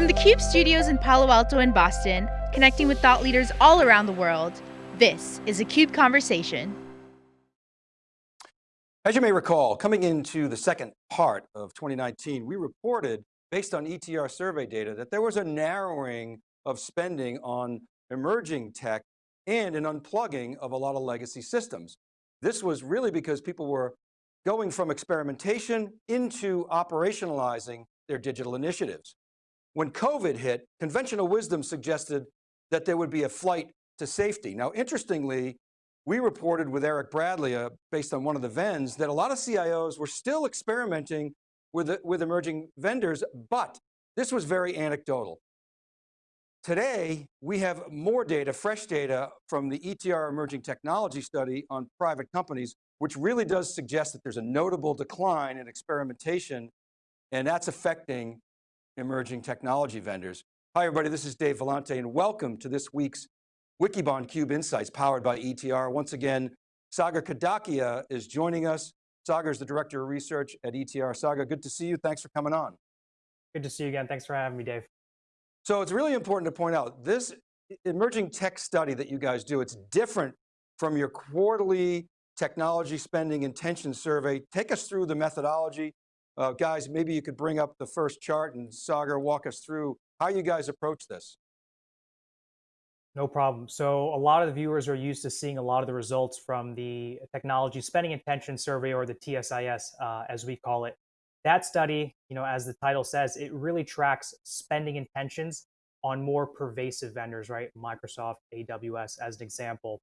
From the CUBE studios in Palo Alto and Boston, connecting with thought leaders all around the world, this is a CUBE Conversation. As you may recall, coming into the second part of 2019, we reported, based on ETR survey data, that there was a narrowing of spending on emerging tech and an unplugging of a lot of legacy systems. This was really because people were going from experimentation into operationalizing their digital initiatives. When COVID hit, conventional wisdom suggested that there would be a flight to safety. Now, interestingly, we reported with Eric Bradley, uh, based on one of the VENs, that a lot of CIOs were still experimenting with, with emerging vendors, but this was very anecdotal. Today, we have more data, fresh data from the ETR Emerging Technology Study on private companies, which really does suggest that there's a notable decline in experimentation, and that's affecting emerging technology vendors. Hi everybody, this is Dave Vellante and welcome to this week's Wikibon Cube Insights powered by ETR. Once again, Sagar Kadakia is joining us. Sagar is the Director of Research at ETR. Sagar, good to see you. Thanks for coming on. Good to see you again. Thanks for having me, Dave. So it's really important to point out, this emerging tech study that you guys do, it's different from your quarterly technology spending intention survey. Take us through the methodology. Uh, guys, maybe you could bring up the first chart and Sagar walk us through how you guys approach this. No problem. So a lot of the viewers are used to seeing a lot of the results from the technology spending intention survey or the TSIS, uh, as we call it. That study, you know, as the title says, it really tracks spending intentions on more pervasive vendors, right? Microsoft, AWS as an example.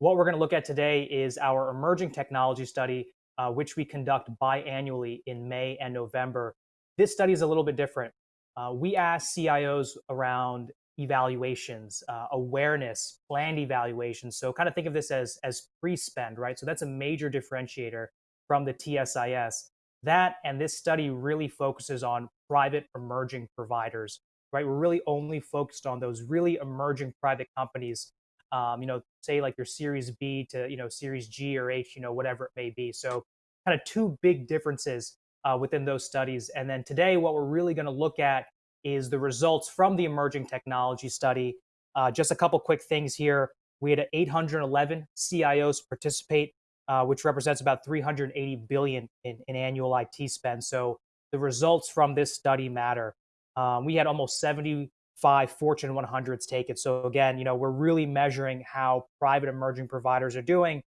What we're going to look at today is our emerging technology study, uh, which we conduct biannually in May and November. This study is a little bit different. Uh, we ask CIOs around evaluations, uh, awareness, planned evaluations. So kind of think of this as, as pre-spend, right? So that's a major differentiator from the TSIS. That and this study really focuses on private emerging providers, right? We're really only focused on those really emerging private companies, um, you know, say like your Series B to, you know, Series G or H, you know, whatever it may be. So kind of two big differences uh, within those studies. And then today, what we're really going to look at is the results from the emerging technology study. Uh, just a couple quick things here. We had 811 CIOs participate, uh, which represents about 380 billion in, in, annual IT spend. So the results from this study matter. Um, we had almost 75 Fortune 100s take it. So again, you know, we're really measuring how private emerging providers are doing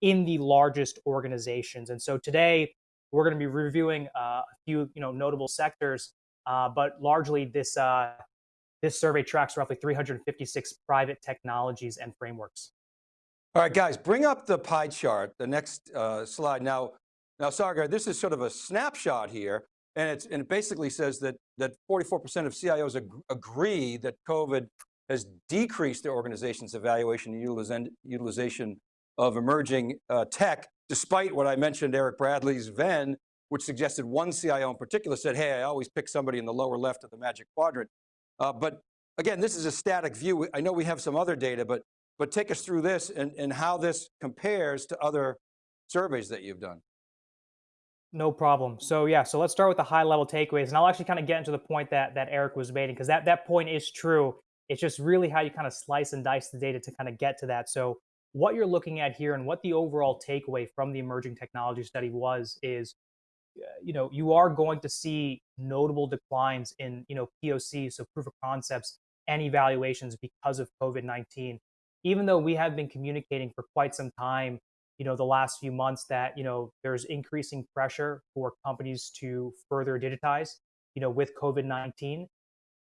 in the largest organizations. And so today we're going to be reviewing uh, a few, you know, notable sectors uh, but largely, this uh, this survey tracks roughly 356 private technologies and frameworks. All right, guys, bring up the pie chart, the next uh, slide. Now, now, Sagar, this is sort of a snapshot here, and, it's, and it basically says that that 44% of CIOs ag agree that COVID has decreased their organization's evaluation and utilization of emerging uh, tech, despite what I mentioned, Eric Bradley's VEN, which suggested one CIO in particular said, hey, I always pick somebody in the lower left of the magic quadrant. Uh, but again, this is a static view. I know we have some other data, but, but take us through this and, and how this compares to other surveys that you've done. No problem. So yeah, so let's start with the high level takeaways and I'll actually kind of get into the point that, that Eric was making because that, that point is true. It's just really how you kind of slice and dice the data to kind of get to that. So what you're looking at here and what the overall takeaway from the emerging technology study was is uh, you know, you are going to see notable declines in, you know, POC, so proof of concepts and evaluations because of COVID-19. Even though we have been communicating for quite some time, you know, the last few months that, you know, there's increasing pressure for companies to further digitize, you know, with COVID-19.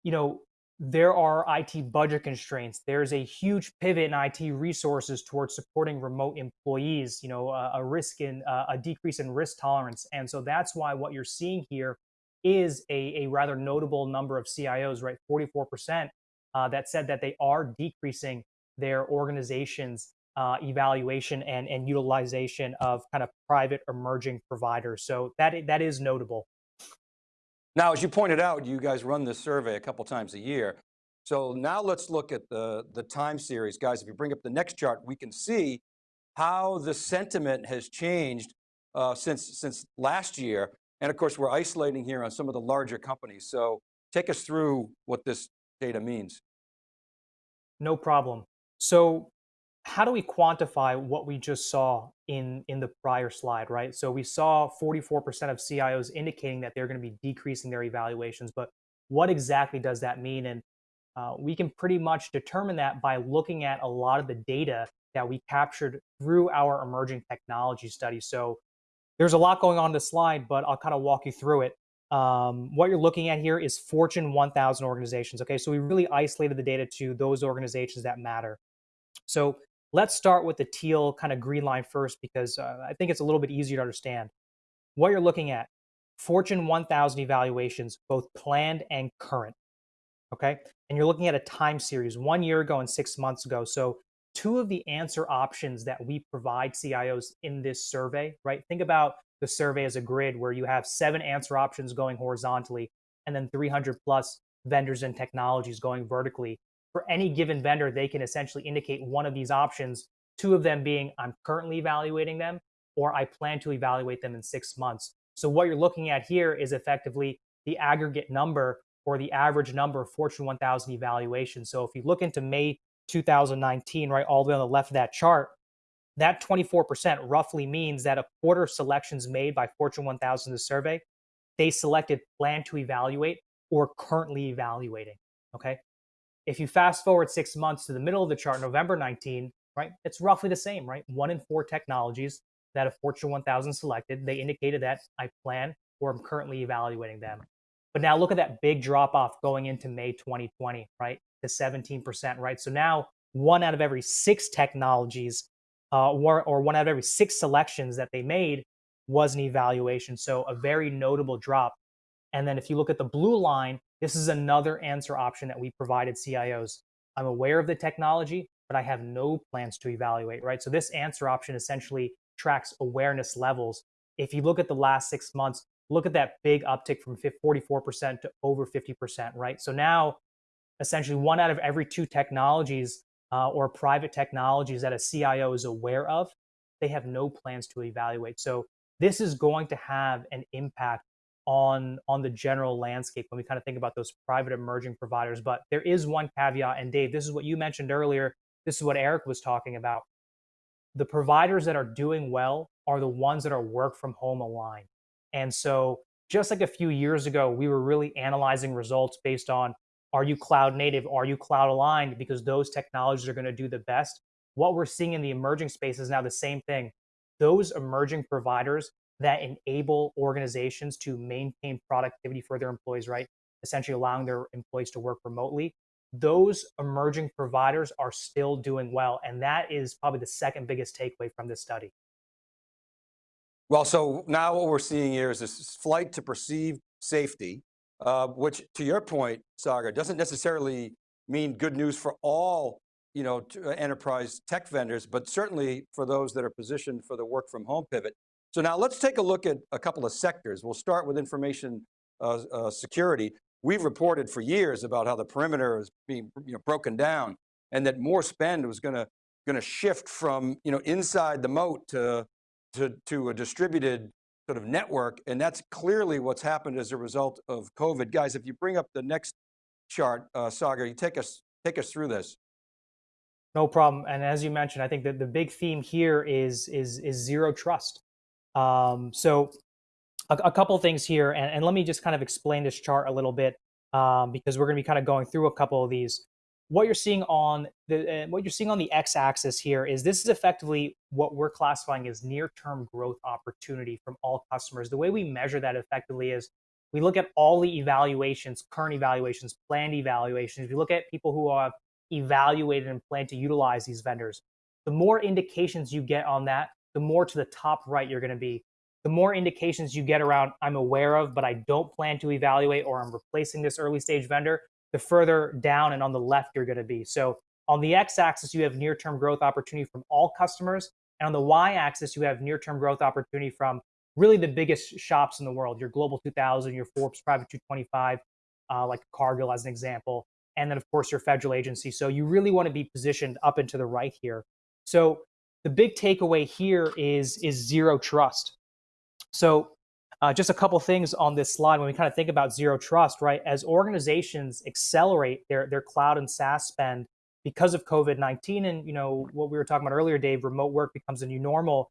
You know, there are IT budget constraints. There's a huge pivot in IT resources towards supporting remote employees, you know, a, a risk in uh, a decrease in risk tolerance. And so that's why what you're seeing here is a, a rather notable number of CIOs, right? 44% uh, that said that they are decreasing their organization's uh, evaluation and, and utilization of kind of private emerging providers. So that, that is notable. Now, as you pointed out, you guys run this survey a couple times a year. So now let's look at the, the time series. Guys, if you bring up the next chart, we can see how the sentiment has changed uh, since, since last year. And of course, we're isolating here on some of the larger companies. So take us through what this data means. No problem. So how do we quantify what we just saw in, in the prior slide, right? So we saw 44% of CIOs indicating that they're going to be decreasing their evaluations, but what exactly does that mean? And uh, we can pretty much determine that by looking at a lot of the data that we captured through our emerging technology study. So there's a lot going on this slide, but I'll kind of walk you through it. Um, what you're looking at here is Fortune 1000 organizations. Okay, so we really isolated the data to those organizations that matter. So let's start with the teal kind of green line first because uh, I think it's a little bit easier to understand. What you're looking at, Fortune 1000 evaluations, both planned and current. Okay, and you're looking at a time series, one year ago and six months ago. So two of the answer options that we provide CIOs in this survey, right? Think about the survey as a grid where you have seven answer options going horizontally and then 300 plus vendors and technologies going vertically. For any given vendor, they can essentially indicate one of these options, two of them being I'm currently evaluating them or I plan to evaluate them in six months. So what you're looking at here is effectively the aggregate number or the average number of Fortune 1000 evaluations. So if you look into May 2019, right, all the way on the left of that chart, that 24% roughly means that a quarter of selections made by Fortune 1000 in the survey, they selected plan to evaluate or currently evaluating. Okay. If you fast forward six months to the middle of the chart, November 19, right, it's roughly the same, right? One in four technologies that a Fortune 1000 selected, they indicated that I plan or I'm currently evaluating them. But now look at that big drop off going into May 2020, right? To 17%, right? So now one out of every six technologies uh, or, or one out of every six selections that they made was an evaluation. So a very notable drop. And then if you look at the blue line, this is another answer option that we provided CIOs. I'm aware of the technology, but I have no plans to evaluate, right? So this answer option essentially tracks awareness levels. If you look at the last six months, look at that big uptick from 44% to over 50%, right? So now essentially one out of every two technologies uh, or private technologies that a CIO is aware of, they have no plans to evaluate. So this is going to have an impact on on the general landscape when we kind of think about those private emerging providers. But there is one caveat, and Dave, this is what you mentioned earlier. This is what Eric was talking about. The providers that are doing well are the ones that are work from home aligned. And so just like a few years ago, we were really analyzing results based on are you cloud native? Are you cloud aligned? Because those technologies are going to do the best. What we're seeing in the emerging space is now the same thing. Those emerging providers that enable organizations to maintain productivity for their employees, right? Essentially allowing their employees to work remotely. Those emerging providers are still doing well. And that is probably the second biggest takeaway from this study. Well, so now what we're seeing here is this flight to perceived safety uh, which to your point, Sagar, doesn't necessarily mean good news for all you know, uh, enterprise tech vendors, but certainly for those that are positioned for the work from home pivot. So now let's take a look at a couple of sectors. We'll start with information uh, uh, security. We've reported for years about how the perimeter is being you know, broken down and that more spend was going to going to shift from you know, inside the moat to, to, to a distributed sort of network, and that's clearly what's happened as a result of COVID. Guys, if you bring up the next chart, uh, Sagar, you take us, take us through this. No problem. And as you mentioned, I think that the big theme here is, is, is zero trust. Um, so a, a couple things here, and, and, let me just kind of explain this chart a little bit um, because we're going to be kind of going through a couple of these what you're seeing on the uh, what you're seeing on the x-axis here is this is effectively what we're classifying as near-term growth opportunity from all customers. The way we measure that effectively is we look at all the evaluations, current evaluations, planned evaluations. We look at people who have evaluated and plan to utilize these vendors. The more indications you get on that, the more to the top right you're going to be. The more indications you get around I'm aware of, but I don't plan to evaluate or I'm replacing this early stage vendor, the further down and on the left you're going to be. So on the x-axis, you have near-term growth opportunity from all customers. And on the y-axis, you have near-term growth opportunity from really the biggest shops in the world, your Global 2000, your Forbes Private 225, uh, like Cargill as an example. And then, of course, your federal agency. So you really want to be positioned up and to the right here. So the big takeaway here is, is zero trust. So Uh, just a couple things on this slide when we kind of think about zero trust, right? As organizations accelerate their their cloud and SaaS spend because of COVID nineteen, and you know what we were talking about earlier, Dave, remote work becomes a new normal.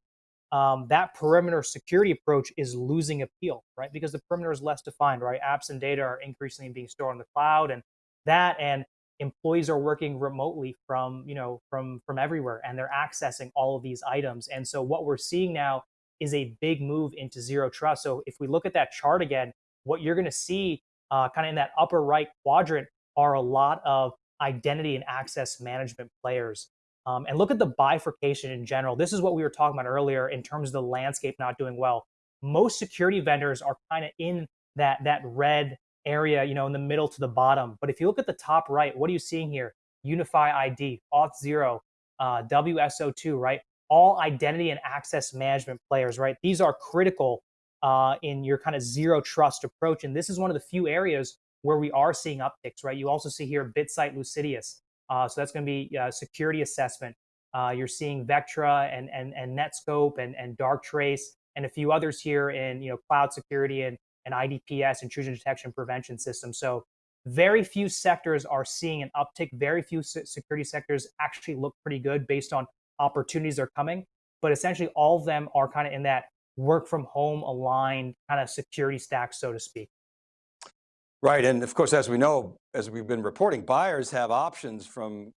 Um, that perimeter security approach is losing appeal, right? Because the perimeter is less defined, right? Apps and data are increasingly being stored on the cloud, and that and employees are working remotely from you know from from everywhere, and they're accessing all of these items. And so what we're seeing now is a big move into zero trust. So if we look at that chart again, what you're going to see uh, kind of in that upper right quadrant are a lot of identity and access management players. Um, and look at the bifurcation in general. This is what we were talking about earlier in terms of the landscape not doing well. Most security vendors are kind of in that that red area, you know, in the middle to the bottom. But if you look at the top right, what are you seeing here? Unify ID, Auth0, uh, WSO2, right? all identity and access management players, right? These are critical uh, in your kind of zero trust approach. And this is one of the few areas where we are seeing upticks, right? You also see here BitSight Lucideus. Uh, so that's going to be uh, security assessment. Uh, you're seeing Vectra and, and, and Netskope and, and Darktrace and a few others here in you know cloud security and, and IDPS, intrusion detection prevention system. So very few sectors are seeing an uptick. Very few security sectors actually look pretty good based on opportunities that are coming, but essentially all of them are kind of in that work from home aligned kind of security stack, so to speak. Right, and of course, as we know, as we've been reporting, buyers have options from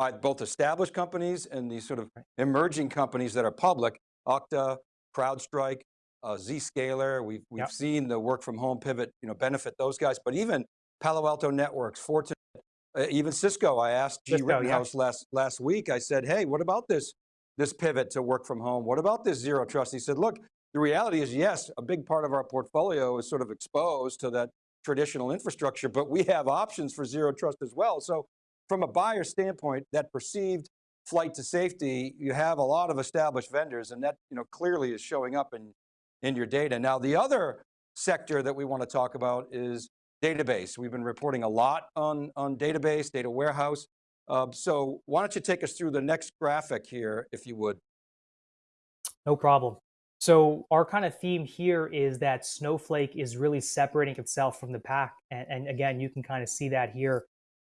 uh, both established companies and these sort of emerging companies that are public, Okta, CrowdStrike, uh, Zscaler, we've, we've yep. seen the work from home pivot, you know, benefit those guys, but even Palo Alto Networks, Fortinet, uh, even Cisco, I asked Gee Cisco, Rittenhouse yeah. last, last week, I said, hey, what about this, this pivot to work from home? What about this zero trust? He said, look, the reality is yes, a big part of our portfolio is sort of exposed to that traditional infrastructure, but we have options for zero trust as well. So from a buyer standpoint, that perceived flight to safety, you have a lot of established vendors and that you know, clearly is showing up in, in your data. Now the other sector that we want to talk about is database. We've been reporting a lot on, on database, data warehouse. Uh, so why don't you take us through the next graphic here, if you would. No problem. So our kind of theme here is that Snowflake is really separating itself from the pack. And, and again, you can kind of see that here.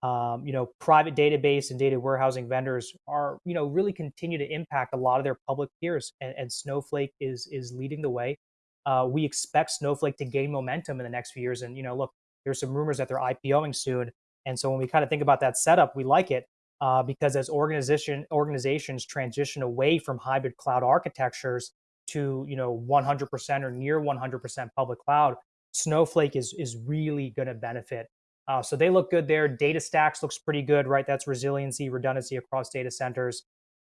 Um, you know, private database and data warehousing vendors are, you know, really continue to impact a lot of their public peers, and, and Snowflake is is leading the way. Uh, we expect Snowflake to gain momentum in the next few years. And you know, look, there's some rumors that they're IPOing soon. And so when we kind of think about that setup, we like it uh, because as organization organizations transition away from hybrid cloud architectures to you know 100% or near 100% public cloud, Snowflake is is really going to benefit. Uh, so they look good there. DataStax looks pretty good, right? That's resiliency, redundancy across data centers.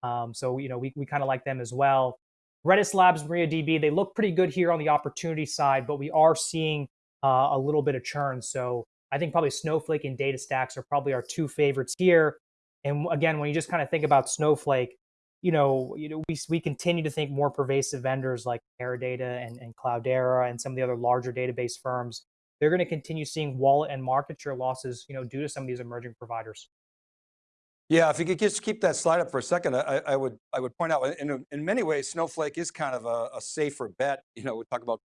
Um, so you know we we kind of like them as well. Redis Labs, MariaDB, they look pretty good here on the opportunity side, but we are seeing uh, a little bit of churn. So I think probably Snowflake and DataStax are probably our two favorites here. And again, when you just kind of think about Snowflake, you know, you know, we, we continue to think more pervasive vendors like Teradata and, and Cloudera and some of the other larger database firms, they're going to continue seeing wallet and market share losses, you know, due to some of these emerging providers. Yeah, if you could just keep that slide up for a second, I, I would I would point out in, in many ways, Snowflake is kind of a, a safer bet. You know, we talk about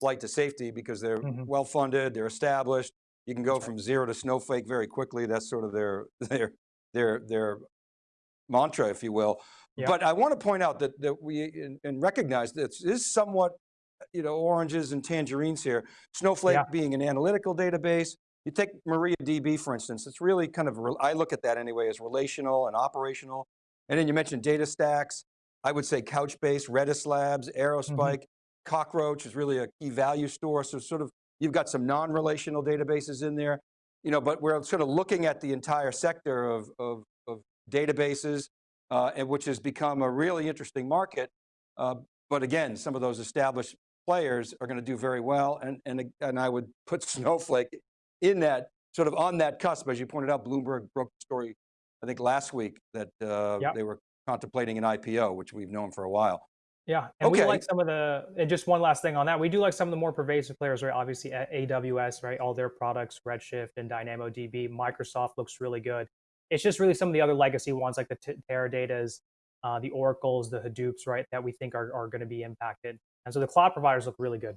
flight to safety because they're mm -hmm. well funded, they're established. You can go from zero to Snowflake very quickly. That's sort of their their their their mantra, if you will. Yeah. But I want to point out that that we and recognize that this is somewhat, you know, oranges and tangerines here. Snowflake yeah. being an analytical database. You take MariaDB, for instance, it's really kind of, I look at that anyway as relational and operational. And then you mentioned DataStax. I would say Couchbase, Redis Labs, mm-hmm. Aerospike. Mm -hmm. Cockroach is really a key value store. So sort of, you've got some non-relational databases in there, you know, but we're sort of looking at the entire sector of, of, of databases, uh, and which has become a really interesting market. Uh, but again, some of those established players are going to do very well. And, and, and I would put Snowflake in that, sort of on that cusp, as you pointed out, Bloomberg broke the story, I think last week, that uh, yep. they were contemplating an IPO, which we've known for a while. Yeah, and okay. we like some of the, and just one last thing on that, we do like some of the more pervasive players, right? Obviously AWS, right? All their products, Redshift and DynamoDB, Microsoft looks really good. It's just really some of the other legacy ones like the Teradatas, uh, the Oracles, the Hadoops, right? That we think are, are gonna be impacted. And so the cloud providers look really good.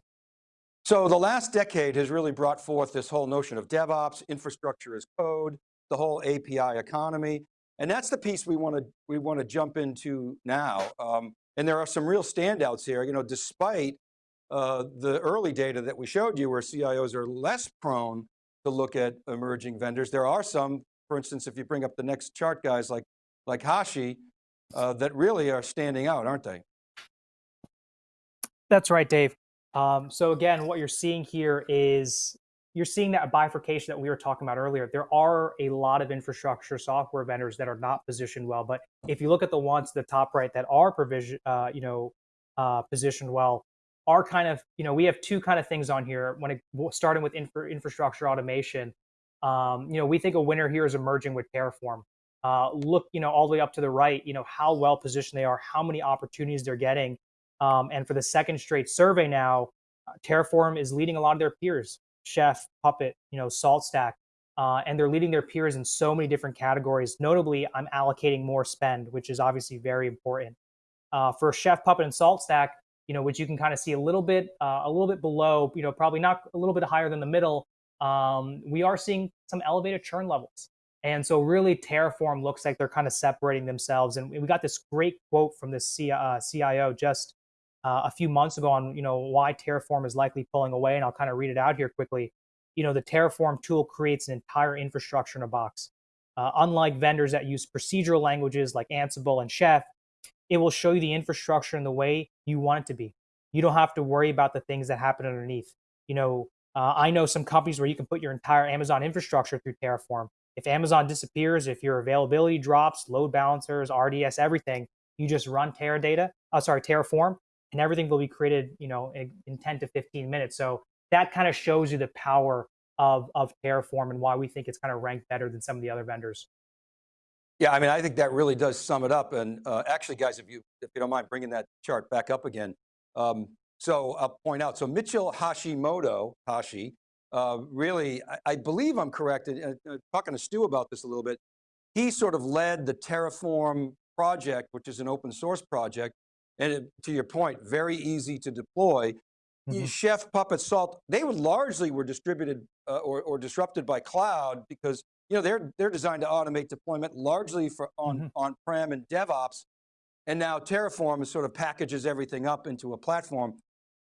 So the last decade has really brought forth this whole notion of DevOps, infrastructure as code, the whole API economy. And that's the piece we want to, we want to jump into now. Um, and there are some real standouts here, you know, despite uh, the early data that we showed you where CIOs are less prone to look at emerging vendors. There are some, for instance, if you bring up the next chart guys like, like Hashi, uh, that really are standing out, aren't they? That's right, Dave. Um, so again, what you're seeing here is you're seeing that bifurcation that we were talking about earlier. There are a lot of infrastructure software vendors that are not positioned well, but if you look at the ones to the top right that are provision, uh, you know, uh, positioned well, are kind of, you know, we have two kind of things on here. When it starting with infra, infrastructure automation, um, you know, we think a winner here is emerging with Terraform. Uh, look, you know, all the way up to the right, you know, how well positioned they are, how many opportunities they're getting, um, and for the second straight survey now, uh, Terraform is leading a lot of their peers, Chef, Puppet, you know, SaltStack, uh, and they're leading their peers in so many different categories. Notably, I'm allocating more spend, which is obviously very important. Uh, for Chef, Puppet, and SaltStack, you know, which you can kind of see a little bit, uh, a little bit below, you know, probably not a little bit higher than the middle. Um, we are seeing some elevated churn levels. And so really Terraform looks like they're kind of separating themselves. And we got this great quote from this uh, CIO just uh, a few months ago on you know why Terraform is likely pulling away, and I'll kind of read it out here quickly. You know, the Terraform tool creates an entire infrastructure in a box. Uh, unlike vendors that use procedural languages like Ansible and Chef, it will show you the infrastructure in the way you want it to be. You don't have to worry about the things that happen underneath. You know, uh, I know some companies where you can put your entire Amazon infrastructure through Terraform. If Amazon disappears, if your availability drops, load balancers, RDS, everything, you just run Teradata, uh, sorry, Terraform, and everything will be created, you know, in, in 10 to 15 minutes. So that kind of shows you the power of, of Terraform and why we think it's kind of ranked better than some of the other vendors. Yeah, I mean, I think that really does sum it up. And uh, actually, guys, if you if you don't mind bringing that chart back up again. Um, so I'll point out, so Mitchell Hashimoto, Hashi, uh, really, I, I, believe I'm correct, uh, uh, talking to Stu about this a little bit, he sort of led the Terraform project, which is an open source project, and it, to your point, very easy to deploy. Mm -hmm. Chef, Puppet, Salt, they would largely were distributed uh, or, or disrupted by cloud because you know they're they're designed to automate deployment largely for on mm -hmm. on prem and DevOps, and now Terraform is sort of packages everything up into a platform.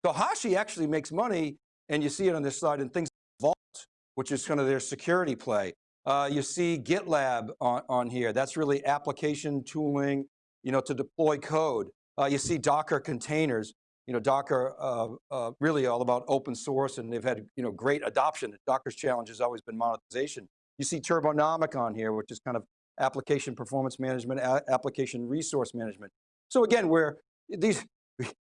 So Hashi actually makes money, and you see it on this slide in things like Vault, which is kind of their security play. Uh, you see GitLab on, on here. That's really application tooling, you know, to deploy code. Uh, you see Docker containers, you know, Docker uh, uh, really all about open source and they've had, you know, great adoption. Docker's challenge has always been monetization. You see Turbonomic on here, which is kind of application performance management, application resource management. So again, where these,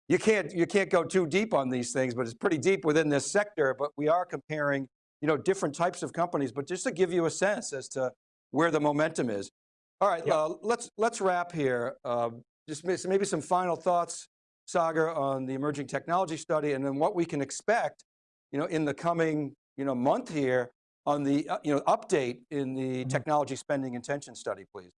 you can't, you can't go too deep on these things, but it's pretty deep within this sector, but we are comparing, you know, different types of companies, but just to give you a sense as to where the momentum is. All right, yep. uh, let's let's wrap here. Uh, just maybe some final thoughts, Sagar, on the emerging technology study and then what we can expect you know, in the coming you know, month here on the uh, you know, update in the mm -hmm. technology spending intention study, please.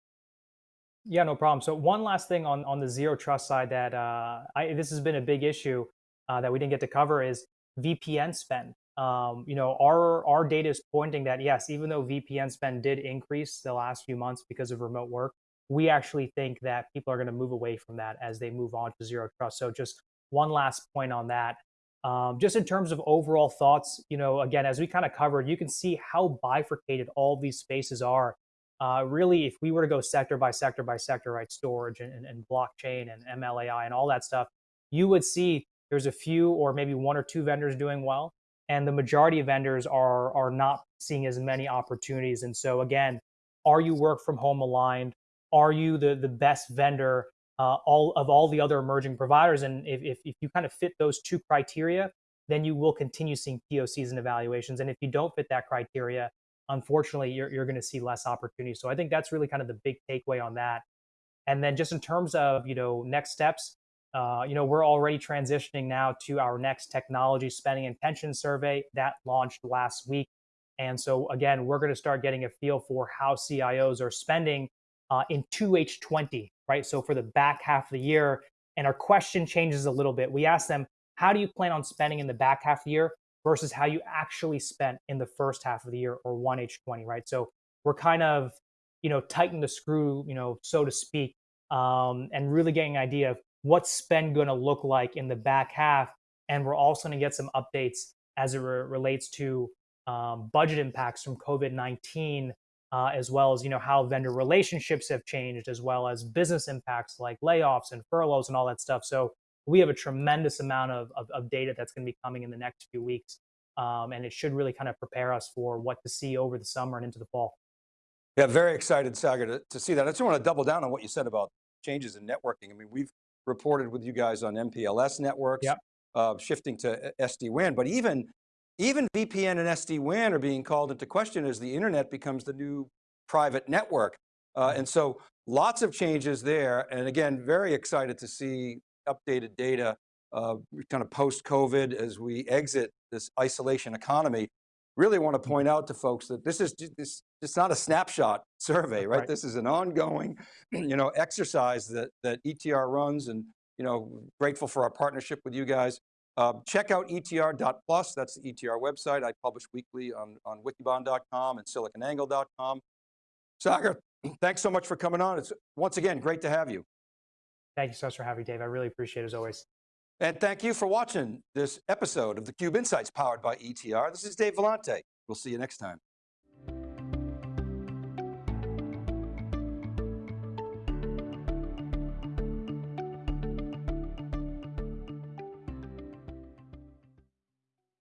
Yeah, no problem. So one last thing on, on the zero trust side that uh, I, this has been a big issue uh, that we didn't get to cover is VPN spend. Um, you know, our, our data is pointing that yes, even though VPN spend did increase the last few months because of remote work, we actually think that people are going to move away from that as they move on to zero trust. So just one last point on that. Um, just in terms of overall thoughts, you know, again, as we kind of covered, you can see how bifurcated all these spaces are. Uh, really, if we were to go sector by sector by sector, right, storage and, and, and blockchain and MLAI and all that stuff, you would see there's a few or maybe one or two vendors doing well, and the majority of vendors are are not seeing as many opportunities. And so again, are you work from home aligned? Are you the, the best vendor uh, all of all the other emerging providers? And if, if, if you kind of fit those two criteria, then you will continue seeing POCs and evaluations. And if you don't fit that criteria, unfortunately, you're, you're going to see less opportunity. So I think that's really kind of the big takeaway on that. And then just in terms of, you know, next steps, uh, you know, we're already transitioning now to our next technology spending intention survey that launched last week. And so again, we're going to start getting a feel for how CIOs are spending uh, in 2H20, right? So for the back half of the year, and our question changes a little bit. We ask them, how do you plan on spending in the back half of the year? versus how you actually spent in the first half of the year or 1H20, right? So we're kind of, you know, tightening the screw, you know, so to speak, um, and really getting an idea of what's spend going to look like in the back half. And we're also going to get some updates as it re- relates to um, budget impacts from COVID 19, uh, as well as you know how vendor relationships have changed, as well as business impacts like layoffs and furloughs and all that stuff. So we have a tremendous amount of, of, of data that's going to be coming in the next few weeks, um, and it should really kind of prepare us for what to see over the summer and into the fall. Yeah, very excited, Sagar, to, to see that. I just want to double down on what you said about changes in networking. I mean, we've reported with you guys on MPLS networks, Yep. uh, shifting to SD-WAN, but even, even VPN and SD-WAN are being called into question as the internet becomes the new private network. Uh, and so lots of changes there. And again, very excited to see updated data uh, kind of post-COVID as we exit this isolation economy. Really want to point out to folks that this is, this, it's not a snapshot survey, right? Right. This is an ongoing, you know, exercise that, that ETR runs and, you know, grateful for our partnership with you guys. Uh, check out etr.plus, that's the ETR website. I publish weekly on, on wikibon.com and siliconangle.com. Sagar, thanks so much for coming on. It's once again, great to have you. Thank you so much for having me, Dave. I really appreciate it as always. And thank you for watching this episode of theCUBE Insights powered by ETR. This is Dave Vellante. We'll see you next time.